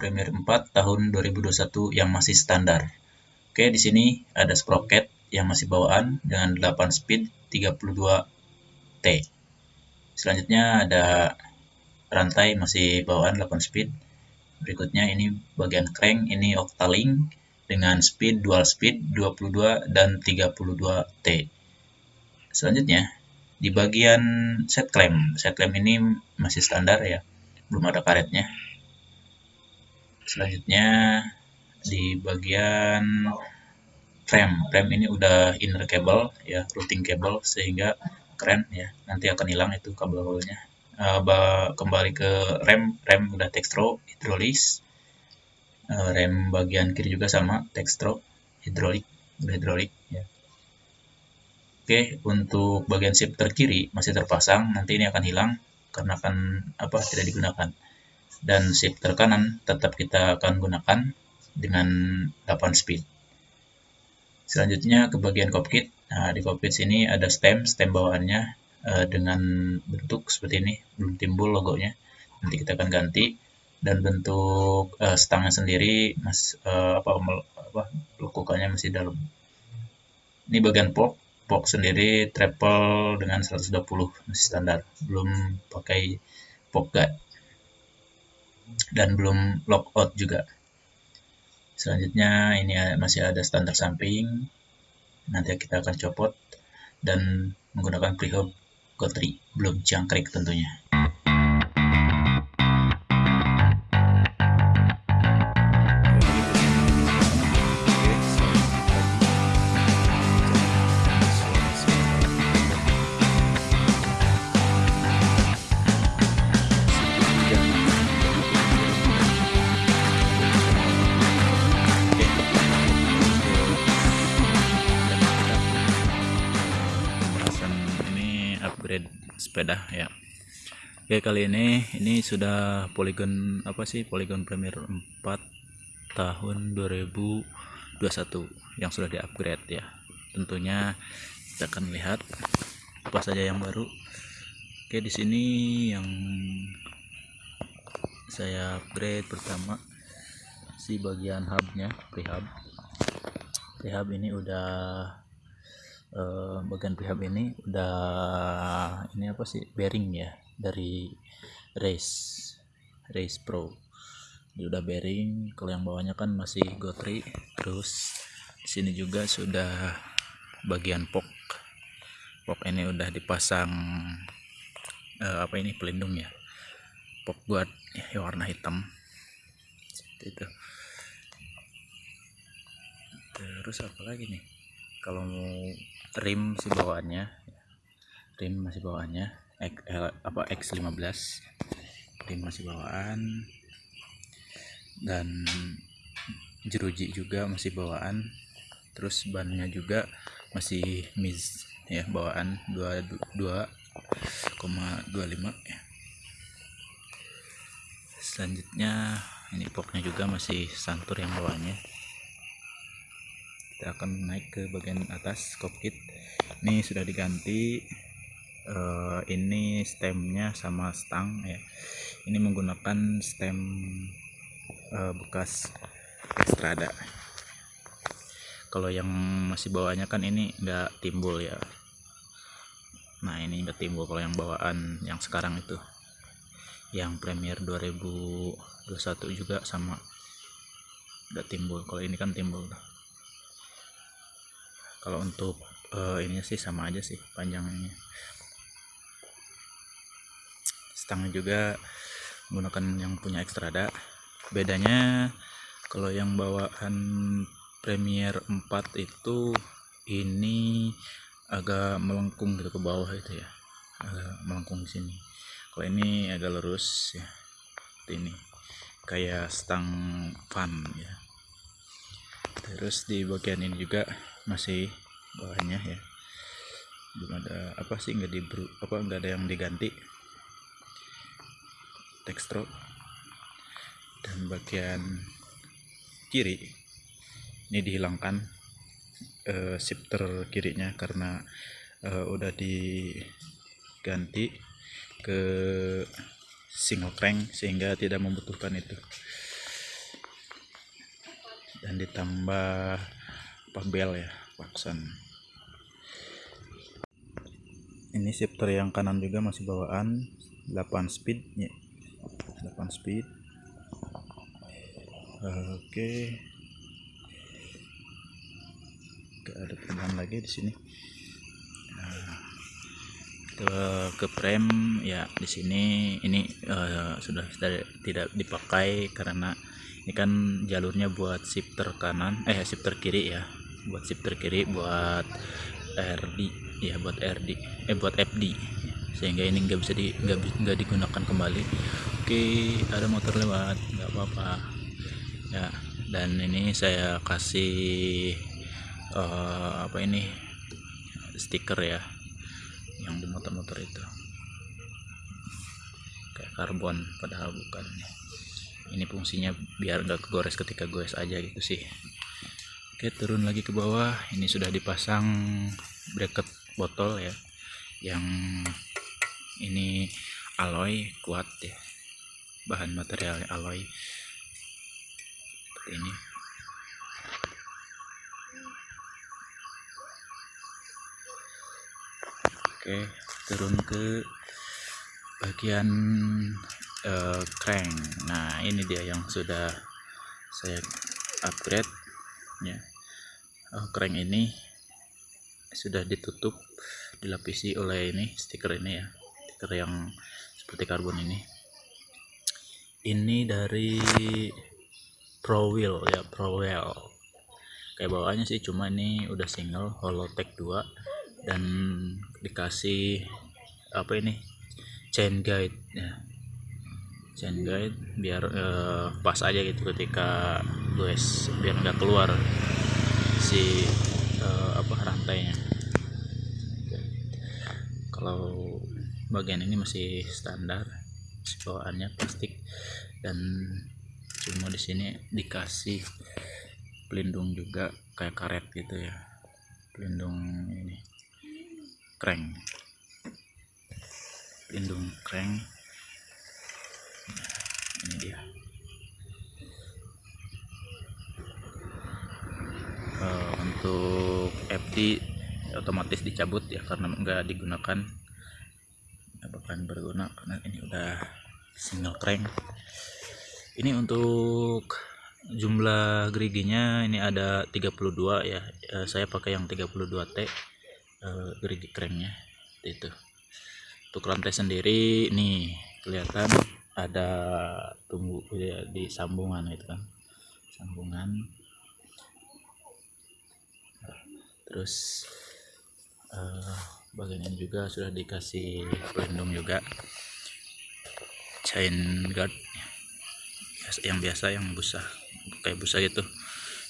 Premiere 4 tahun 2021 yang masih standar. Oke, di sini ada sprocket yang masih bawaan dengan 8 speed 32T. Selanjutnya ada rantai masih bawaan 8 speed. Berikutnya ini bagian crank, ini octalink dengan speed dual speed 22 dan 32T. Selanjutnya di bagian set clamp set clamp ini masih standar ya belum ada karetnya selanjutnya di bagian frame frame ini udah inner cable ya routing cable sehingga keren ya. Nanti akan hilang itu kabel-kabelnya uh, kembali ke rem. Rem udah textro hidrolis. Uh, rem bagian kiri juga sama textro hidrolik udah hidrolik ya. Oke, untuk bagian shifter kiri masih terpasang, nanti ini akan hilang karena akan apa tidak digunakan. Dan shifter kanan tetap kita akan gunakan dengan 8 speed. Selanjutnya ke bagian cockpit. Nah, di cockpit sini ada stem, stem bawaannya uh, dengan bentuk seperti ini, belum timbul logonya. Nanti kita akan ganti dan bentuk uh, stangnya sendiri mas uh, apa apa lekukannya masih dalam. Ini bagian port box sendiri triple dengan 120 masih standar belum pakai pop guard dan belum lockout juga. Selanjutnya ini masih ada standar samping nanti kita akan copot dan menggunakan prehab Gotri belum jangkrik tentunya sepeda ya. Oke kali ini ini sudah polygon apa sih? Polygon Premiere 4 tahun 2021 yang sudah di-upgrade ya. Tentunya kita akan lihat apa saja yang baru. Oke di sini yang saya upgrade pertama si bagian hubnya prehab. Prehab ini udah uh, bagian pihak ini udah ini apa sih bearing ya dari race race pro. Ini udah bearing kalau yang bawahnya kan masih gotri terus sini juga sudah bagian pok. Pok ini udah dipasang uh, apa ini pelindung ya. Pok buat ya, warna hitam itu. Terus apa lagi nih kalau mau rim si bawaannya. Rim masih bawaannya. X, L, apa X15 rim masih bawaan. Dan jeruji juga masih bawaan. Terus bannya juga masih miz ya bawaan 22,25 ya. Selanjutnya ini poknya juga masih santur yang bawahnya kita akan naik ke bagian atas cockpit. Ini sudah diganti. Uh, ini stemnya sama stang ya. Ini menggunakan stem uh, bekas Extrada kalau yang masih bawahnya kan ini enggak timbul ya. Nah ini enggak timbul kalau yang bawaan yang sekarang itu. Yang Premier 2021 juga sama. Enggak timbul. Kalau ini kan timbul kalau untuk uh, ini sih sama aja sih panjangnya. Stangnya juga menggunakan yang punya ekstrada bedanya kalau yang bawaan Premier 4 itu ini agak melengkung gitu ke bawah itu ya. Agak melengkung sini. Kalau ini agak lurus ya. Ini kayak stang fan ya terus di bagian ini juga masih bawahnya ya. Belum ada apa sih nggak di apa nggak ada yang diganti. Tekstro dan bagian kiri ini dihilangkan uh, shifter kirinya karena uh, udah diganti ke single crank sehingga tidak membutuhkan itu dan ditambah apa bel ya klakson ini shifter yang kanan juga masih bawaan 8 speed ya. 8 speed. Oke. Gak ada perubahan lagi di sini. Nah, ke, ke frame ya di sini. Ini uh, sudah tidak dipakai karena ini kan jalurnya buat shifter kanan eh shifter kiri ya. Buat shifter kiri buat RD ya buat RD eh buat FD sehingga ini nggak bisa di nggak digunakan kembali. Oke ada motor lewat nggak apa-apa. Ya dan ini saya kasih uh, apa ini stiker ya yang di motor-motor itu. Kayak karbon padahal bukan ini fungsinya biar nggak kegores ketika goes aja gitu sih. Oke turun lagi ke bawah. Ini sudah dipasang bracket botol ya yang ini alloy kuat ya bahan materialnya alloy. Seperti ini. Oke turun ke bagian uh, crank. Nah ini dia yang sudah saya upgrade ya. Uh, crank ini sudah ditutup dilapisi oleh ini stiker ini ya. Stiker yang seperti karbon ini. Ini dari Pro Wheel ya Pro Wheel kayak bawaannya sih cuma ini udah single Holotech 2 dan dikasih apa ini chain guide ya chain guide biar uh, pas aja gitu ketika guys biar nggak keluar si uh, apa rantainya. Kalau bagian ini masih standar bawaannya plastik dan cuma di sini dikasih pelindung juga kayak karet gitu ya. Pelindung ini crank pelindung crank ini dia. Uh, untuk FD otomatis dicabut ya karena enggak digunakan. Bakalan berguna karena ini udah single crank. Ini untuk jumlah geriginya ini ada 32 ya. Uh, saya pakai yang 32T uh, gerigi cranknya. Itu. Untuk rantai sendiri nih kelihatan ada tumbuh ya, di sambungan itu kan. Sambungan. Terus uh, bagian ini juga sudah dikasih pelindung juga. Chain guard yang biasa yang busa kayak busa gitu.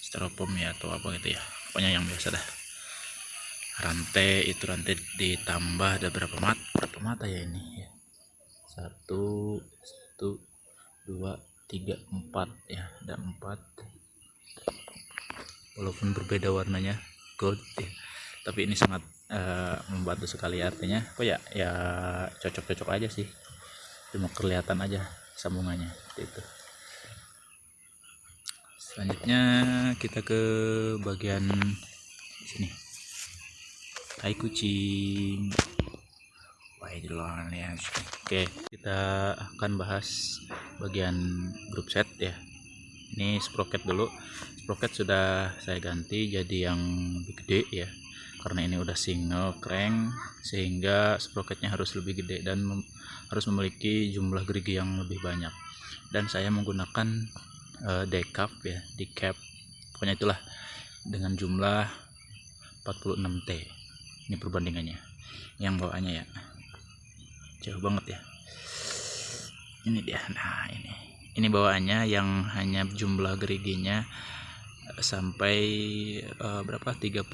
Styrofoam ya atau apa gitu ya. Pokoknya yang biasa dah. Rantai itu rantai ditambah ada berapa mat berapa mata ya ini? ya satu satu dua tiga empat ya ada empat. Walaupun berbeda warnanya gold ya. tapi ini sangat uh, membantu sekali artinya. Kok ya ya cocok-cocok aja sih. Cuma kelihatan aja sambungannya itu. Selanjutnya kita ke bagian sini. Tai kucing ya. Oke kita akan bahas bagian grup set ya. Ini sprocket dulu. Sprocket sudah saya ganti jadi yang lebih gede ya. Karena ini udah single crank sehingga sprocketnya harus lebih gede dan mem harus memiliki jumlah gerigi yang lebih banyak. Dan saya menggunakan uh, decap ya decap pokoknya itulah dengan jumlah 46T ini perbandingannya. Yang bawaannya ya jauh banget ya. Ini dia. Nah ini. Ini bawaannya yang hanya jumlah geriginya eh, sampai uh, berapa? 32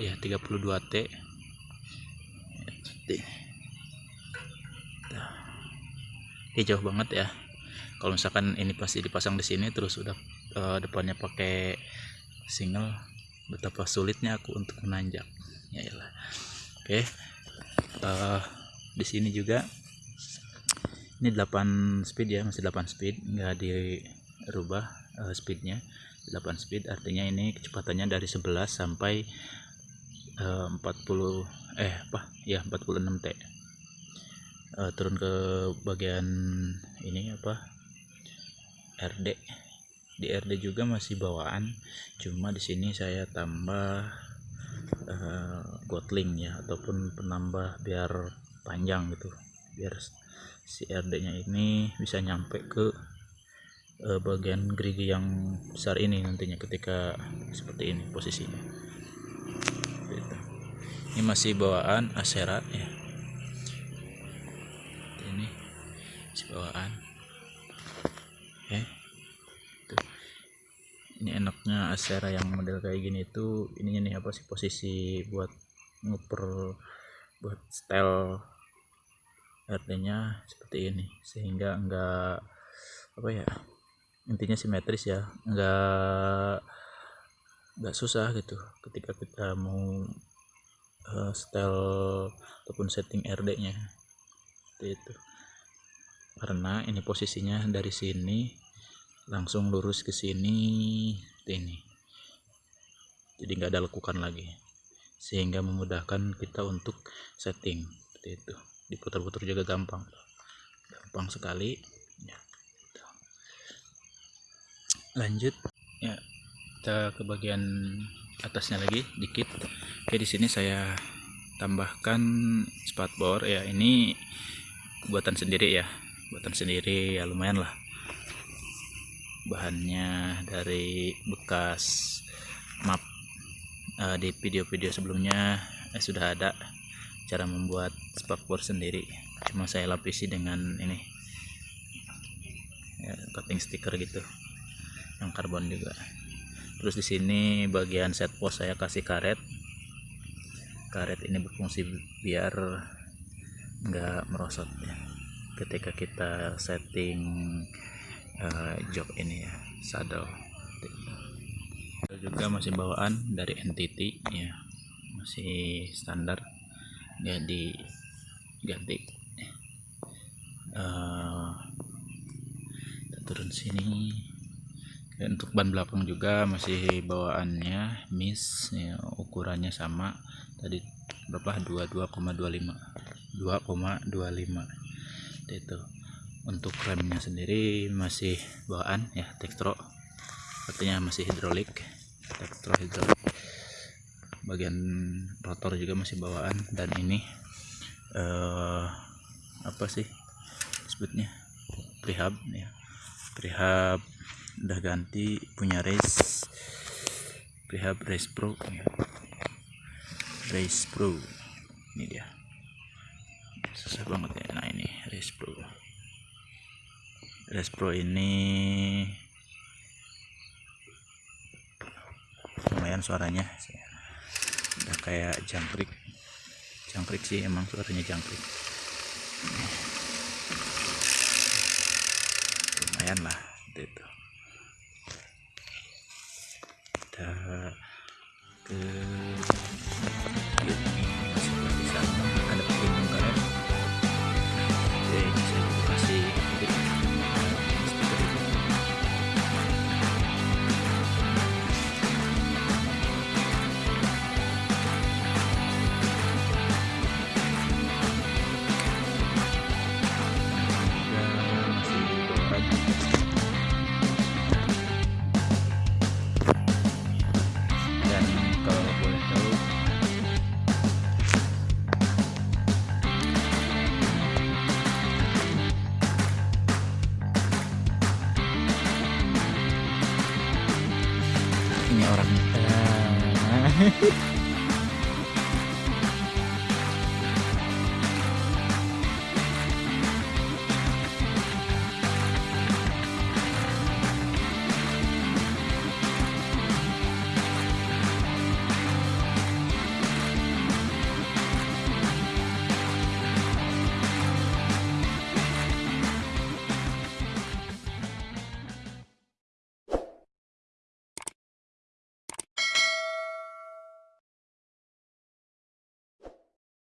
ya 32 T. Ini. Jauh banget ya. Kalau misalkan ini pasti dipasang di sini terus udah uh, depannya pakai single betapa sulitnya aku untuk menanjak. Ya oke. Okay. uh, di sini juga. Ini 8 speed ya masih 8 speed nggak dirubah uh, speednya. 8 speed artinya ini kecepatannya dari 11 sampai uh, 40 eh apa? Ya 46 T. Uh, turun ke bagian ini apa? RD di RD juga masih bawaan cuma di sini saya tambah uh, gotling ya ataupun penambah biar panjang gitu biar si RD nya ini bisa nyampe ke uh, bagian gerigi yang besar ini nantinya ketika seperti ini posisinya gitu. ini masih bawaan Asera ya ini masih bawaan oke Tuh. ini enaknya Asera yang model kayak gini itu ininya nih apa sih posisi buat nguper buat style RT nya seperti ini. Sehingga enggak apa ya intinya simetris ya. Enggak enggak susah gitu ketika kita mau uh, style ataupun setting RD nya seperti itu. Karena ini posisinya dari sini langsung lurus ke sini ini. Jadi nggak ada lekukan lagi. Sehingga memudahkan kita untuk setting seperti itu diputar-putar juga gampang gampang sekali. Ya, lanjut. Ya kita ke bagian atasnya lagi dikit. Oke di sini saya tambahkan spatbor ya ini buatan sendiri ya. Buatan sendiri ya lumayan lah. Bahannya dari bekas map uh, di video-video sebelumnya eh, sudah ada cara membuat spakbor sendiri. Cuma saya lapisi dengan ini ya, coating stiker gitu yang karbon juga. Terus di sini bagian set post saya kasih karet. Karet ini berfungsi biar nggak merosot ya. Ketika kita setting uh, jok ini ya saddle. Juga masih bawaan dari NTT ya. Masih standar. Ya diganti uh, turun sini. Dan untuk ban belakang juga masih bawaannya miss ya, ukurannya sama. Tadi berapa? 22,25 2,25 itu. Untuk remnya sendiri masih bawaan ya tekstro. Artinya masih hidrolik tekstro hidrolik. Bagian rotor juga masih bawaan. Dan ini uh, apa sih sebutnya prehab ya. Prehab udah ganti punya race. Prehab race pro ya. race pro. Ini dia. Susah banget ya. Nah ini race pro. Race pro ini lumayan suaranya. Udah kayak jangkrik jangkrik sih emang suaranya jangkrik. Lumayan lah